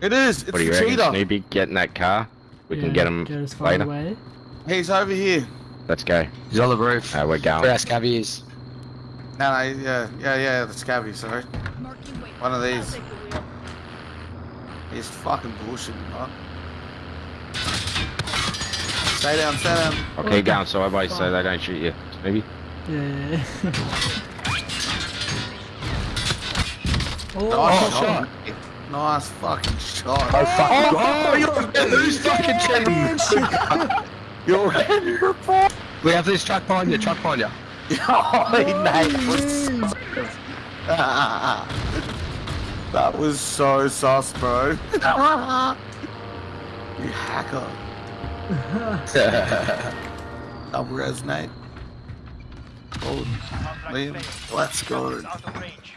It is. It's What do you the reckon, cheater. Snoopy? Get in that car. We Yeah, can get him Get as far later. away. He's over here. Let's go. He's on the roof. Uh, we're Where going. our scabby is. No, no, yeah, yeah, yeah, the scabby, sorry. One of these. take the wheel. He's fucking bullshit, bro. Stay down, stay down. Okay, going sideways so they don't shoot you. Maybe. Yeah. Nice oh, shot. Nice fucking shot. Oh, fuck. Oh, oh you're who's fucking checking? You're We have this truck behind you, truck behind you. Holy mate. that was so sus, bro. you hacker. Double resonate. Oh, Liam, let's go. Out of range.